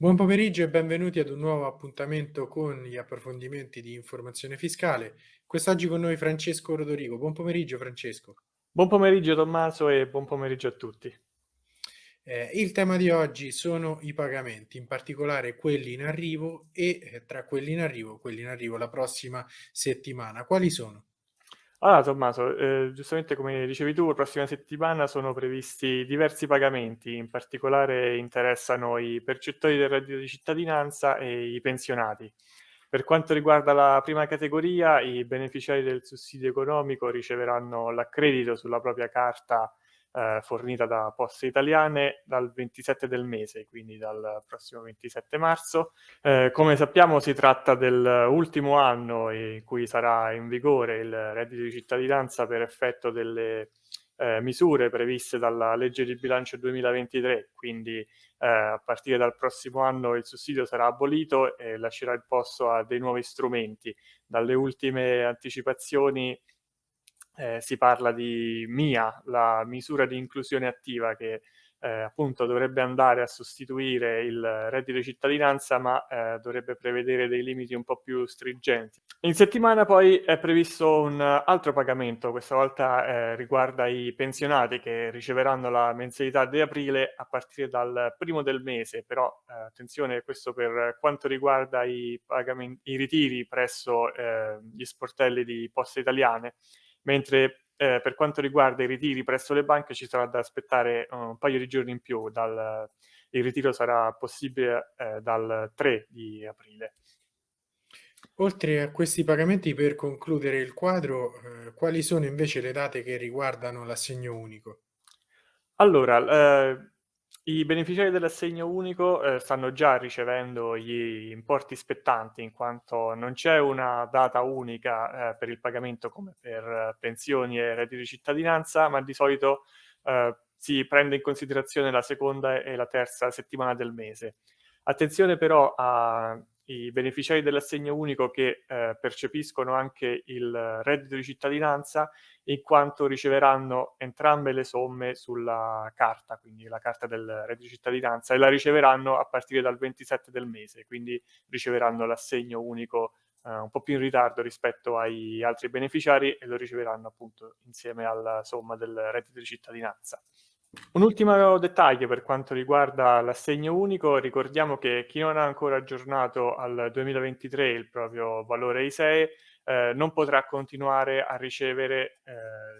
Buon pomeriggio e benvenuti ad un nuovo appuntamento con gli approfondimenti di informazione fiscale. Quest'oggi con noi Francesco Rodorigo. Buon pomeriggio Francesco. Buon pomeriggio Tommaso e buon pomeriggio a tutti. Eh, il tema di oggi sono i pagamenti, in particolare quelli in arrivo e eh, tra quelli in arrivo, quelli in arrivo la prossima settimana. Quali sono? Allora Tommaso, eh, giustamente come dicevi tu, la prossima settimana sono previsti diversi pagamenti, in particolare interessano i percettori del reddito di cittadinanza e i pensionati. Per quanto riguarda la prima categoria, i beneficiari del sussidio economico riceveranno l'accredito sulla propria carta eh, fornita da Poste Italiane dal 27 del mese, quindi dal prossimo 27 marzo. Eh, come sappiamo si tratta dell'ultimo anno in cui sarà in vigore il reddito di cittadinanza per effetto delle eh, misure previste dalla legge di bilancio 2023, quindi eh, a partire dal prossimo anno il sussidio sarà abolito e lascerà il posto a dei nuovi strumenti. Dalle ultime anticipazioni eh, si parla di MIA, la misura di inclusione attiva che eh, appunto dovrebbe andare a sostituire il reddito di cittadinanza ma eh, dovrebbe prevedere dei limiti un po' più stringenti. In settimana poi è previsto un altro pagamento, questa volta eh, riguarda i pensionati che riceveranno la mensilità di aprile a partire dal primo del mese, però eh, attenzione questo per quanto riguarda i, i ritiri presso eh, gli sportelli di Poste Italiane mentre eh, per quanto riguarda i ritiri presso le banche ci sarà da aspettare uh, un paio di giorni in più, dal, il ritiro sarà possibile eh, dal 3 di aprile. Oltre a questi pagamenti, per concludere il quadro, eh, quali sono invece le date che riguardano l'assegno unico? Allora, eh, i beneficiari dell'assegno unico eh, stanno già ricevendo gli importi spettanti in quanto non c'è una data unica eh, per il pagamento come per pensioni e reddito di cittadinanza, ma di solito eh, si prende in considerazione la seconda e la terza settimana del mese. Attenzione però a i beneficiari dell'assegno unico che eh, percepiscono anche il reddito di cittadinanza in quanto riceveranno entrambe le somme sulla carta, quindi la carta del reddito di cittadinanza, e la riceveranno a partire dal 27 del mese, quindi riceveranno l'assegno unico eh, un po' più in ritardo rispetto ai altri beneficiari e lo riceveranno appunto insieme alla somma del reddito di cittadinanza. Un ultimo dettaglio per quanto riguarda l'assegno unico, ricordiamo che chi non ha ancora aggiornato al 2023 il proprio valore ISEE eh, non potrà continuare a ricevere eh,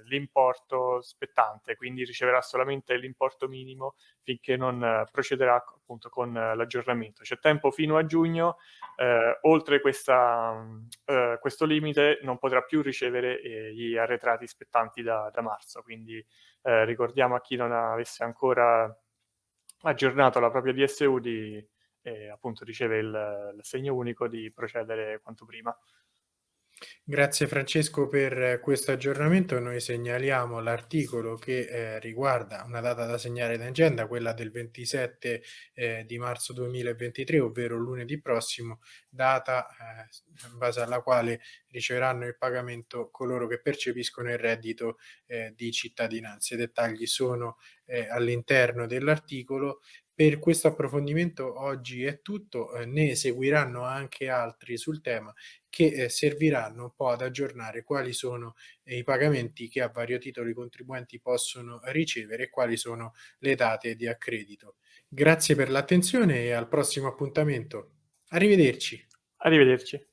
l'importo spettante, quindi riceverà solamente l'importo minimo finché non eh, procederà appunto con l'aggiornamento. C'è tempo fino a giugno, eh, oltre questa, eh, questo limite non potrà più ricevere eh, gli arretrati spettanti da, da marzo, quindi ricordiamo a chi non avesse ancora aggiornato la propria DSU di appunto riceve l'assegno unico di procedere quanto prima. Grazie Francesco per questo aggiornamento. Noi segnaliamo l'articolo che eh, riguarda una data da segnare in agenda, quella del 27 eh, di marzo 2023, ovvero lunedì prossimo, data eh, in base alla quale riceveranno il pagamento coloro che percepiscono il reddito eh, di cittadinanza. I dettagli sono eh, all'interno dell'articolo per questo approfondimento oggi è tutto, eh, ne seguiranno anche altri sul tema che eh, serviranno un po' ad aggiornare quali sono eh, i pagamenti che a vario titolo i contribuenti possono ricevere e quali sono le date di accredito. Grazie per l'attenzione e al prossimo appuntamento. Arrivederci. Arrivederci.